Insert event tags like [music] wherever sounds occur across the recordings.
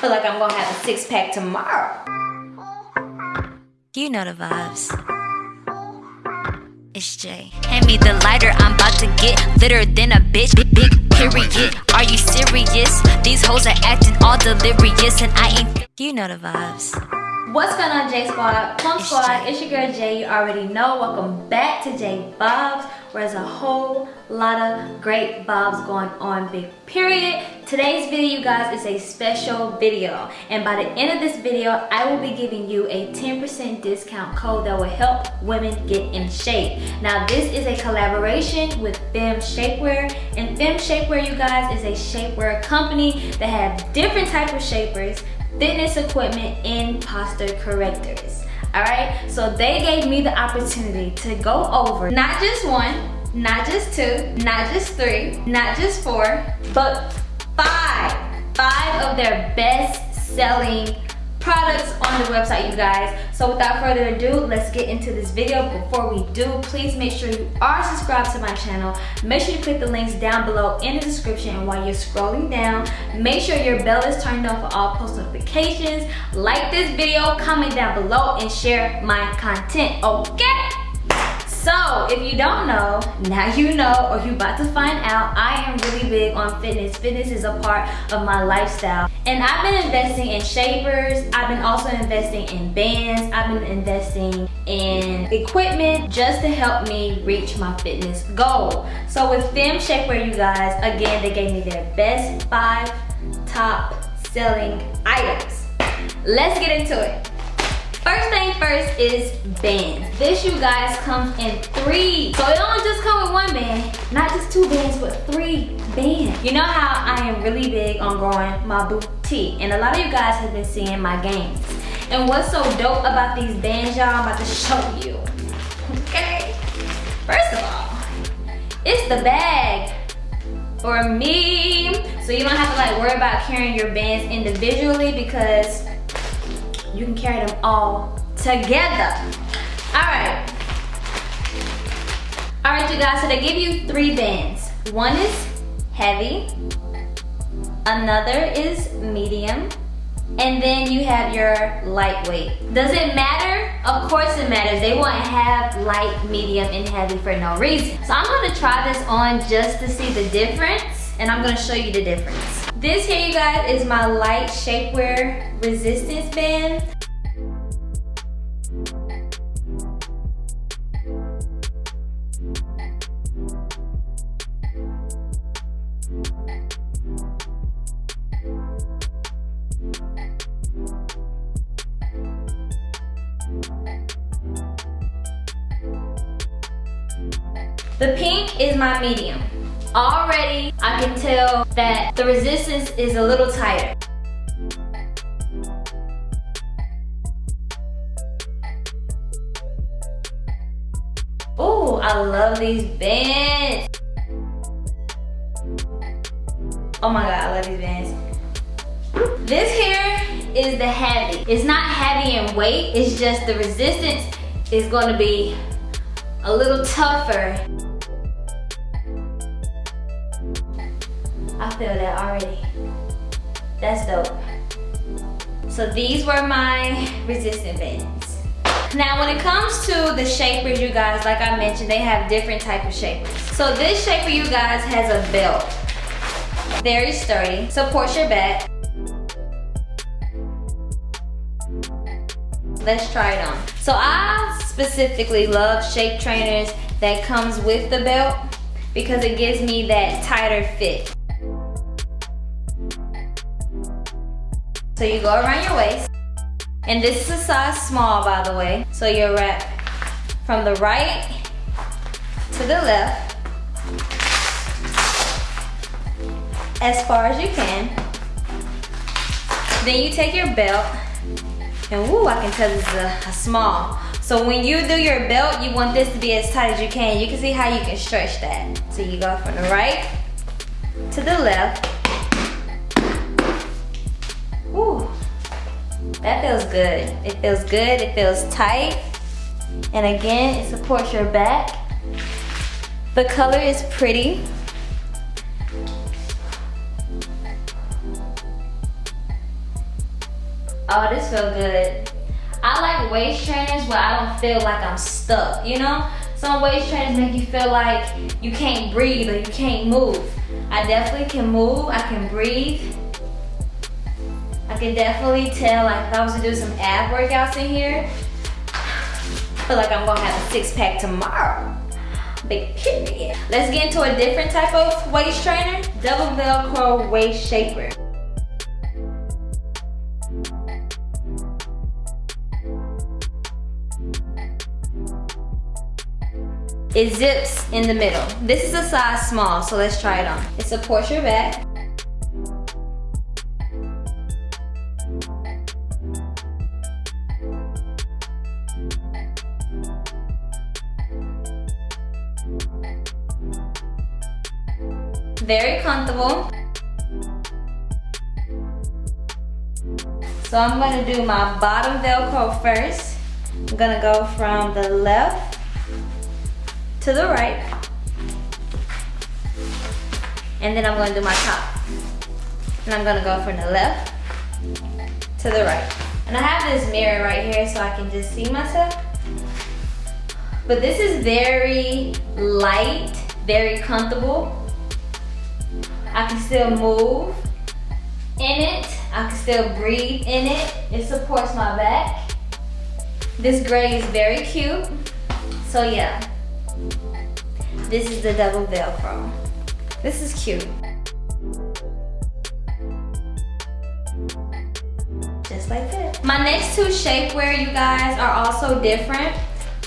feel like I'm gonna have a six pack tomorrow. You know the vibes. It's Jay. Hand me the lighter, I'm about to get litter than a bitch. Big, big period. Are you serious? These hoes are acting all delirious, and I ain't. You know the vibes. What's going on, J Squad? Plum Squad, it's your girl Jay. You already know. Welcome back to J Bobs, there's a whole lot of great bobs going on, big period. Today's video, you guys, is a special video. And by the end of this video, I will be giving you a 10% discount code that will help women get in shape. Now, this is a collaboration with Fem Shapewear. And Fem Shapewear, you guys, is a shapewear company that have different type of shapers fitness equipment and posture correctors all right so they gave me the opportunity to go over not just one not just two not just three not just four but five. Five of their best selling products on the website you guys. So without further ado let's get into this video. Before we do please make sure you are subscribed to my channel. Make sure you click the links down below in the description. And while you're scrolling down make sure your bell is turned on for all post notifications. Like this video comment down below and share my content okay so, if you don't know, now you know or you about to find out, I am really big on fitness. Fitness is a part of my lifestyle. And I've been investing in shapers. I've been also investing in bands. I've been investing in equipment just to help me reach my fitness goal. So with Fem Shapewear, you guys, again, they gave me their best five top selling items. Let's get into it. First thing first is bands. This you guys comes in three. So it don't just come with one band, not just two bands, but three bands. You know how I am really big on growing my boutique and a lot of you guys have been seeing my gains. And what's so dope about these bands y'all, I'm about to show you. Okay? First of all, it's the bag for me. So you don't have to like worry about carrying your bands individually because you can carry them all together. All right. All right, you guys, so they give you three bands. One is heavy, another is medium, and then you have your lightweight. Does it matter? Of course it matters. They won't have light, medium, and heavy for no reason. So I'm gonna try this on just to see the difference, and I'm gonna show you the difference. This here, you guys, is my light shapewear resistance band. The pink is my medium. Already, I can tell that the resistance is a little tighter. Oh, I love these bands. Oh my God, I love these bands. This here is the heavy. It's not heavy in weight, it's just the resistance is gonna be a little tougher. I feel that already. That's dope. So these were my resistant bands. Now when it comes to the shapers, you guys, like I mentioned, they have different type of shapers. So this shaper, you guys, has a belt. Very sturdy, supports your back. Let's try it on. So I specifically love shape trainers that comes with the belt because it gives me that tighter fit. So you go around your waist. And this is a size small, by the way. So you wrap from the right to the left as far as you can. Then you take your belt and woo, I can tell this is a, a small. So when you do your belt, you want this to be as tight as you can. You can see how you can stretch that. So you go from the right to the left. That feels good. It feels good, it feels tight. And again, it supports your back. The color is pretty. Oh, this feel good. I like waist trainers where I don't feel like I'm stuck, you know? Some waist trainers make you feel like you can't breathe or you can't move. I definitely can move, I can breathe. Can definitely tell like if I was to do some ab workouts in here, I feel like I'm gonna have a six pack tomorrow. Big period. Let's get into a different type of waist trainer. Double Velcro waist shaper. It zips in the middle. This is a size small, so let's try it on. It supports your back. Very comfortable. So I'm gonna do my bottom Velcro first. I'm gonna go from the left to the right. And then I'm gonna do my top. And I'm gonna go from the left to the right. And I have this mirror right here so I can just see myself. But this is very light, very comfortable. I can still move in it. I can still breathe in it. It supports my back. This gray is very cute. So yeah, this is the double Velcro. This is cute. Just like that. My next two shapewear, you guys, are also different.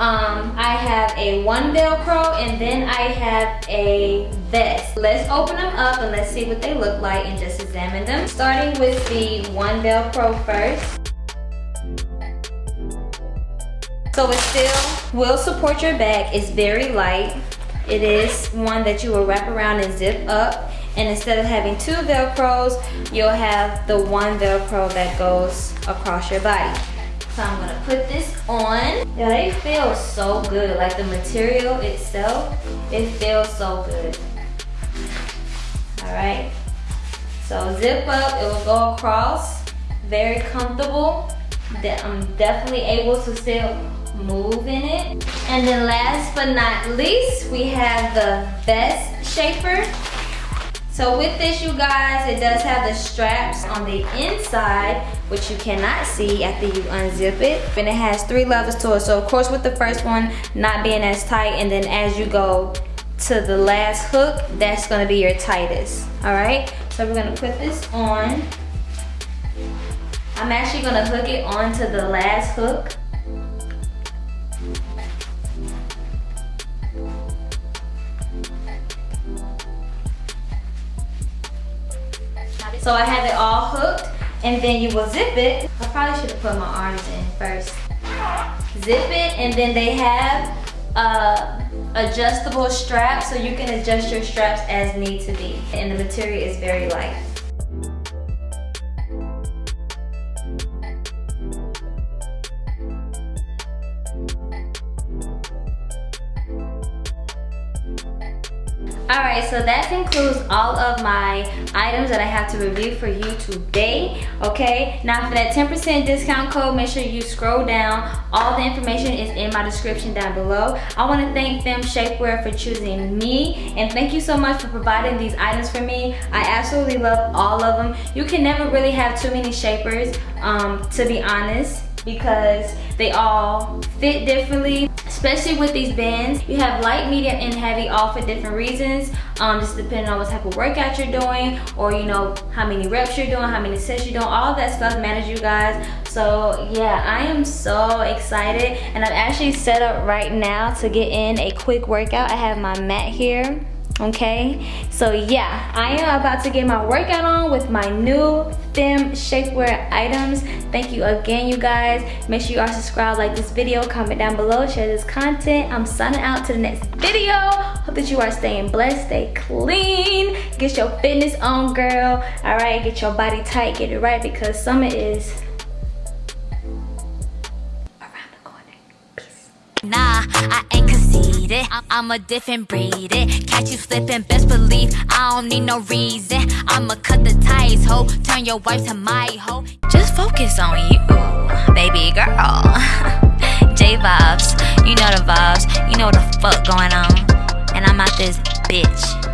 Um, I have a one Velcro and then I have a vest. Let's open them up and let's see what they look like and just examine them. Starting with the one Velcro first. So it still will support your back. It's very light. It is one that you will wrap around and zip up. And instead of having two Velcros, you'll have the one Velcro that goes across your body. So I'm gonna put this on. Yeah, they feel so good. Like the material itself, it feels so good. All right. So zip up, it will go across. Very comfortable. That I'm definitely able to still move in it. And then last but not least, we have the vest shaper. So with this, you guys, it does have the straps on the inside, which you cannot see after you unzip it. And it has three levels to it. So of course with the first one not being as tight, and then as you go to the last hook, that's gonna be your tightest, all right? So we're gonna put this on. I'm actually gonna hook it onto the last hook. So I have it all hooked and then you will zip it. I probably should have put my arms in first. Zip it and then they have uh, adjustable straps so you can adjust your straps as need to be. And the material is very light. Alright, so that concludes all of my items that I have to review for you today, okay? Now for that 10% discount code, make sure you scroll down. All the information is in my description down below. I want to thank Fem Shapewear for choosing me, and thank you so much for providing these items for me. I absolutely love all of them. You can never really have too many shapers, um, to be honest because they all fit differently especially with these bands you have light medium and heavy all for different reasons. Um just depending on what type of workout you're doing or you know how many reps you're doing how many sets you're doing all that stuff matters you guys. So yeah i am so excited. And i'm actually set up right now to get in a quick workout. I have my mat here okay? So yeah i am about to get my workout on with my new Fem shapewear items. Thank you again you guys. Make sure you are subscribed like this video comment down below share this content. I'm signing out to the next video. Hope that you are staying blessed stay clean. Get your fitness on girl. All right get your body tight get it right because summer is around the corner. Peace. nah i ain't need it. I'm a different breed. It catch you slipping, best believe I don't need no reason. I'ma cut the ties, ho. Turn your wife to my hoe. Just focus on you, baby girl. [laughs] J vibes, you know the vibes, you know what the fuck going on. And I'm out this bitch.